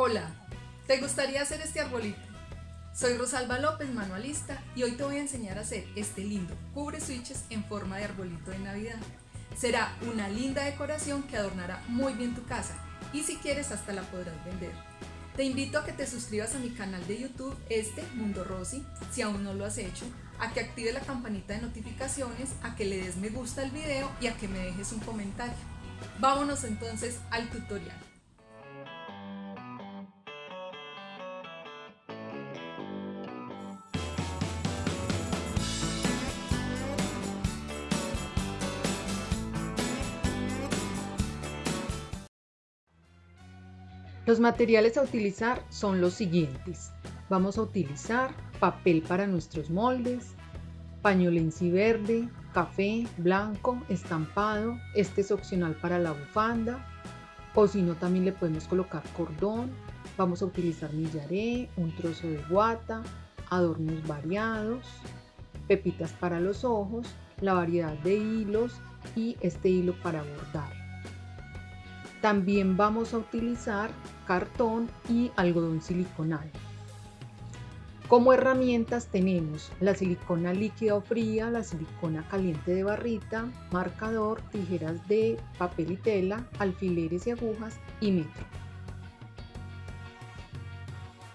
Hola, ¿te gustaría hacer este arbolito? Soy Rosalba López, manualista, y hoy te voy a enseñar a hacer este lindo cubre switches en forma de arbolito de Navidad. Será una linda decoración que adornará muy bien tu casa y si quieres hasta la podrás vender. Te invito a que te suscribas a mi canal de YouTube, este Mundo Rosy, si aún no lo has hecho, a que active la campanita de notificaciones, a que le des me gusta al video y a que me dejes un comentario. Vámonos entonces al tutorial. Los materiales a utilizar son los siguientes. Vamos a utilizar papel para nuestros moldes, pañolensi verde, café, blanco, estampado. Este es opcional para la bufanda. O si no, también le podemos colocar cordón. Vamos a utilizar millaré, un trozo de guata, adornos variados, pepitas para los ojos, la variedad de hilos y este hilo para bordar. También vamos a utilizar cartón y algodón siliconal. Como herramientas tenemos la silicona líquida o fría, la silicona caliente de barrita, marcador, tijeras de papel y tela, alfileres y agujas y metro.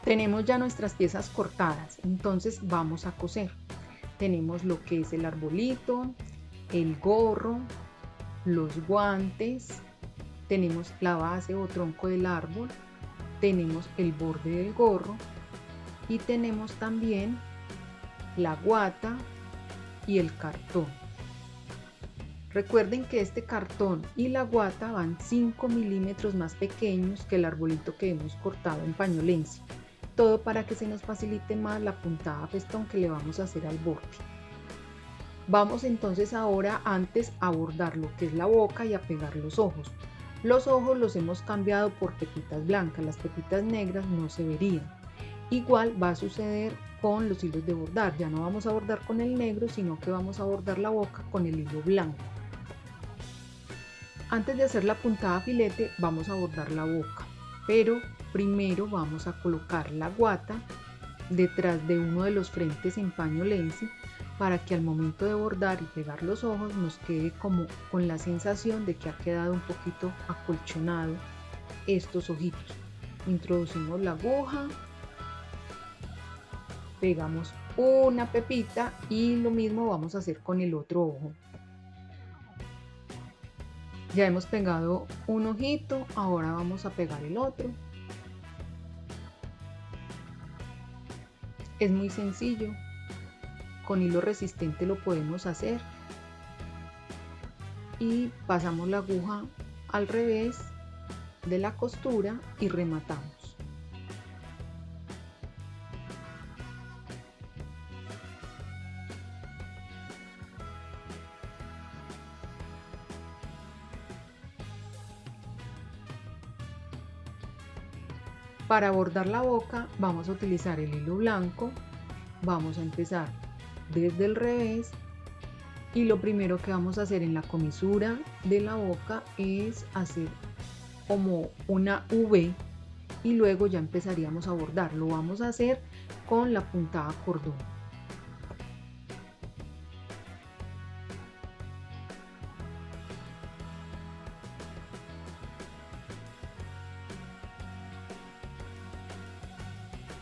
Tenemos ya nuestras piezas cortadas, entonces vamos a coser. Tenemos lo que es el arbolito, el gorro, los guantes, tenemos la base o tronco del árbol, tenemos el borde del gorro y tenemos también la guata y el cartón. Recuerden que este cartón y la guata van 5 milímetros más pequeños que el arbolito que hemos cortado en pañolencia. Todo para que se nos facilite más la puntada festón que le vamos a hacer al borde. Vamos entonces ahora antes a bordar lo que es la boca y a pegar los ojos. Los ojos los hemos cambiado por pepitas blancas, las pepitas negras no se verían. Igual va a suceder con los hilos de bordar, ya no vamos a bordar con el negro, sino que vamos a bordar la boca con el hilo blanco. Antes de hacer la puntada filete vamos a bordar la boca, pero primero vamos a colocar la guata detrás de uno de los frentes en paño lenzi para que al momento de bordar y pegar los ojos nos quede como con la sensación de que ha quedado un poquito acolchonado estos ojitos. Introducimos la aguja, pegamos una pepita y lo mismo vamos a hacer con el otro ojo. Ya hemos pegado un ojito, ahora vamos a pegar el otro. Es muy sencillo, con hilo resistente lo podemos hacer. Y pasamos la aguja al revés de la costura y rematamos. Para bordar la boca vamos a utilizar el hilo blanco, vamos a empezar desde el revés y lo primero que vamos a hacer en la comisura de la boca es hacer como una V y luego ya empezaríamos a bordar. Lo vamos a hacer con la puntada cordón.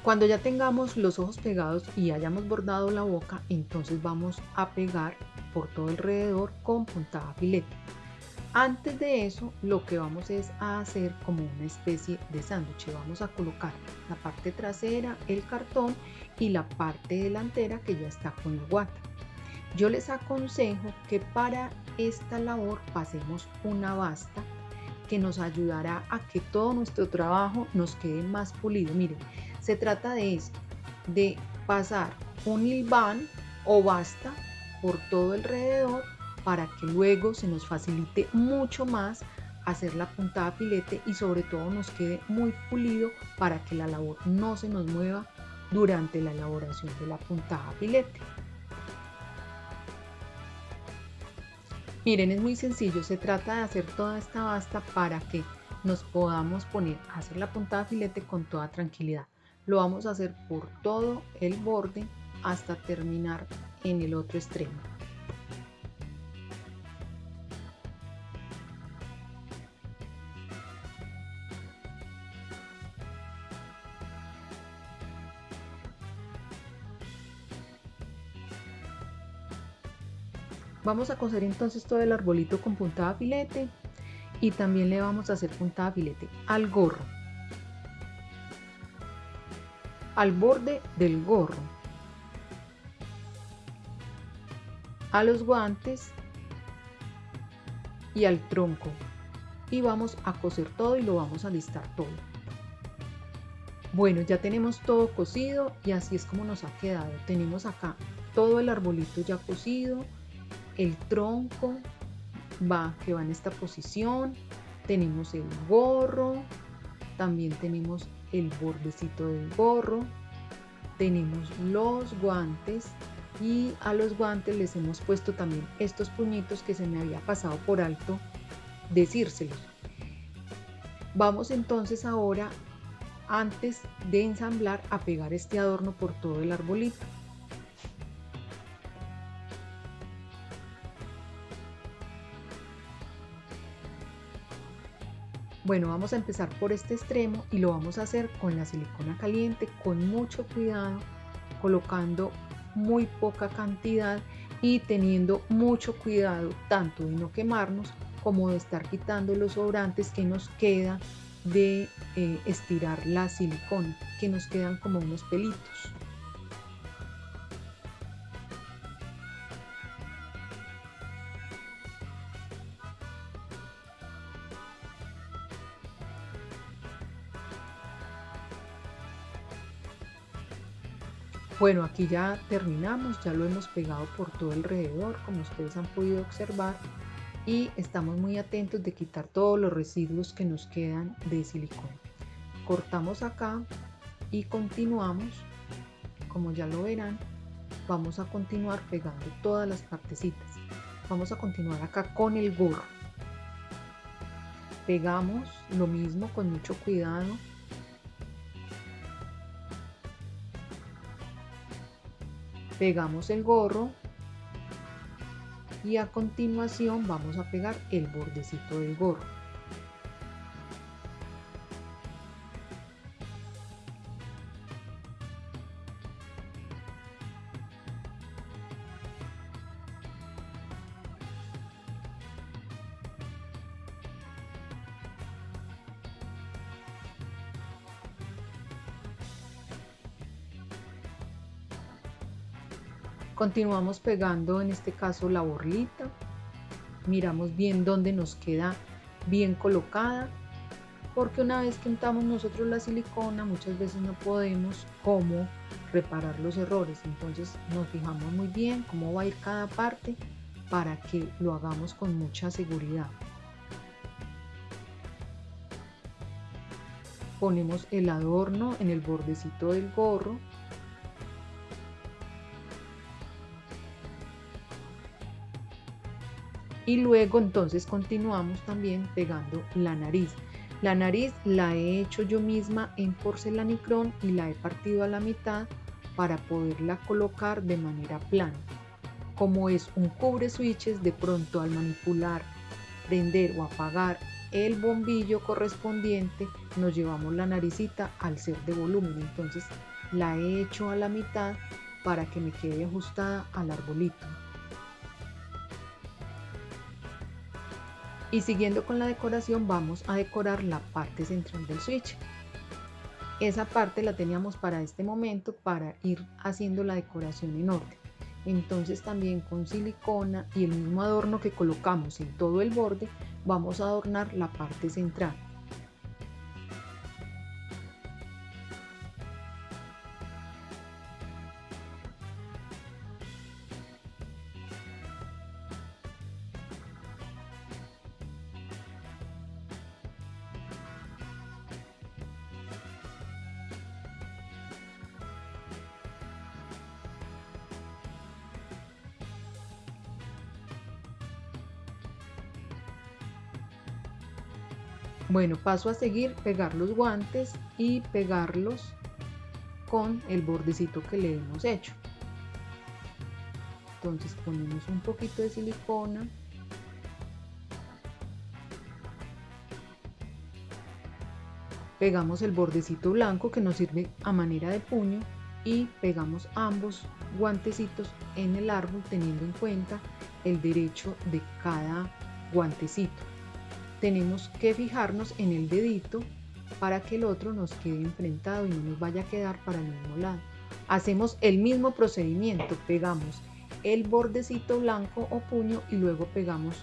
Cuando ya tengamos los ojos pegados y hayamos bordado la boca, entonces vamos a pegar por todo alrededor con puntada filete. Antes de eso, lo que vamos es a hacer como una especie de sándwich. Vamos a colocar la parte trasera, el cartón y la parte delantera que ya está con la guata. Yo les aconsejo que para esta labor pasemos una basta que nos ayudará a que todo nuestro trabajo nos quede más pulido. Miren, se trata de esto, de pasar un hilván o basta por todo alrededor para que luego se nos facilite mucho más hacer la puntada filete y sobre todo nos quede muy pulido para que la labor no se nos mueva durante la elaboración de la puntada filete. Miren, es muy sencillo, se trata de hacer toda esta basta para que nos podamos poner a hacer la puntada filete con toda tranquilidad. Lo vamos a hacer por todo el borde hasta terminar en el otro extremo. Vamos a coser entonces todo el arbolito con puntada filete y también le vamos a hacer puntada filete al gorro, al borde del gorro, a los guantes y al tronco y vamos a coser todo y lo vamos a listar todo. Bueno, ya tenemos todo cosido y así es como nos ha quedado. Tenemos acá todo el arbolito ya cosido, el tronco va que va en esta posición tenemos el gorro también tenemos el bordecito del gorro tenemos los guantes y a los guantes les hemos puesto también estos puñitos que se me había pasado por alto decírselos. Vamos entonces ahora antes de ensamblar a pegar este adorno por todo el arbolito Bueno, vamos a empezar por este extremo y lo vamos a hacer con la silicona caliente con mucho cuidado, colocando muy poca cantidad y teniendo mucho cuidado tanto de no quemarnos como de estar quitando los sobrantes que nos queda de eh, estirar la silicona, que nos quedan como unos pelitos. Bueno, aquí ya terminamos, ya lo hemos pegado por todo alrededor, como ustedes han podido observar, y estamos muy atentos de quitar todos los residuos que nos quedan de silicona. Cortamos acá y continuamos, como ya lo verán, vamos a continuar pegando todas las partecitas. Vamos a continuar acá con el gorro. Pegamos lo mismo con mucho cuidado pegamos el gorro y a continuación vamos a pegar el bordecito del gorro Continuamos pegando en este caso la borlita. Miramos bien dónde nos queda bien colocada. Porque una vez que untamos nosotros la silicona, muchas veces no podemos cómo reparar los errores. Entonces nos fijamos muy bien cómo va a ir cada parte para que lo hagamos con mucha seguridad. Ponemos el adorno en el bordecito del gorro y luego entonces continuamos también pegando la nariz. La nariz la he hecho yo misma en porcelanicrón y la he partido a la mitad para poderla colocar de manera plana. Como es un cubre switches, de pronto al manipular, prender o apagar el bombillo correspondiente, nos llevamos la naricita al ser de volumen. Entonces la he hecho a la mitad para que me quede ajustada al arbolito. Y siguiendo con la decoración vamos a decorar la parte central del switch. Esa parte la teníamos para este momento para ir haciendo la decoración en orden. Entonces también con silicona y el mismo adorno que colocamos en todo el borde vamos a adornar la parte central Bueno, paso a seguir, pegar los guantes y pegarlos con el bordecito que le hemos hecho. Entonces ponemos un poquito de silicona. Pegamos el bordecito blanco que nos sirve a manera de puño y pegamos ambos guantecitos en el árbol teniendo en cuenta el derecho de cada guantecito. Tenemos que fijarnos en el dedito para que el otro nos quede enfrentado y no nos vaya a quedar para el mismo lado. Hacemos el mismo procedimiento, pegamos el bordecito blanco o puño y luego pegamos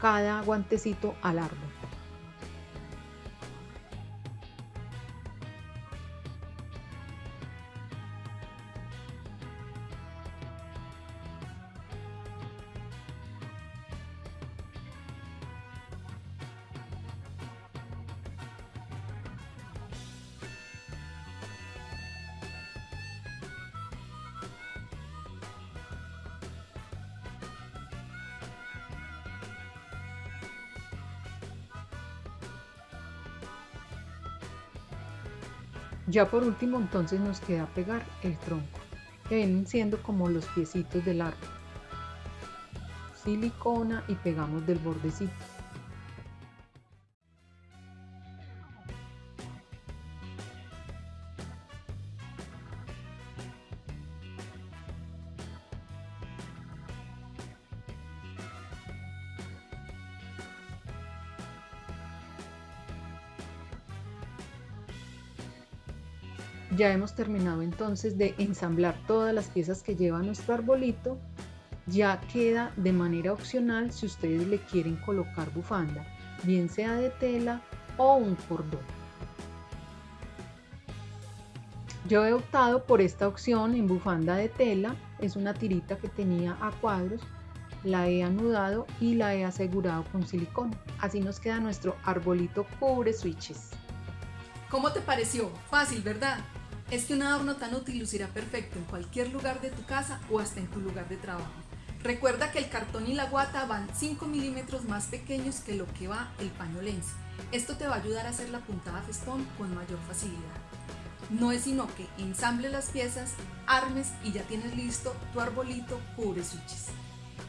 cada guantecito al árbol. Ya por último entonces nos queda pegar el tronco, que vienen siendo como los piecitos del árbol. Silicona y pegamos del bordecito. Ya hemos terminado entonces de ensamblar todas las piezas que lleva nuestro arbolito. Ya queda de manera opcional si ustedes le quieren colocar bufanda, bien sea de tela o un cordón. Yo he optado por esta opción en bufanda de tela, es una tirita que tenía a cuadros, la he anudado y la he asegurado con silicona. Así nos queda nuestro arbolito cubre switches. ¿Cómo te pareció? Fácil, ¿verdad? Es que un adorno tan útil lucirá perfecto en cualquier lugar de tu casa o hasta en tu lugar de trabajo. Recuerda que el cartón y la guata van 5 milímetros más pequeños que lo que va el paño lens. Esto te va a ayudar a hacer la puntada festón con mayor facilidad. No es sino que ensamble las piezas, armes y ya tienes listo tu arbolito cubre switches.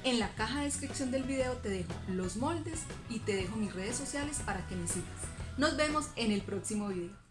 En la caja de descripción del video te dejo los moldes y te dejo mis redes sociales para que me sigas. Nos vemos en el próximo video.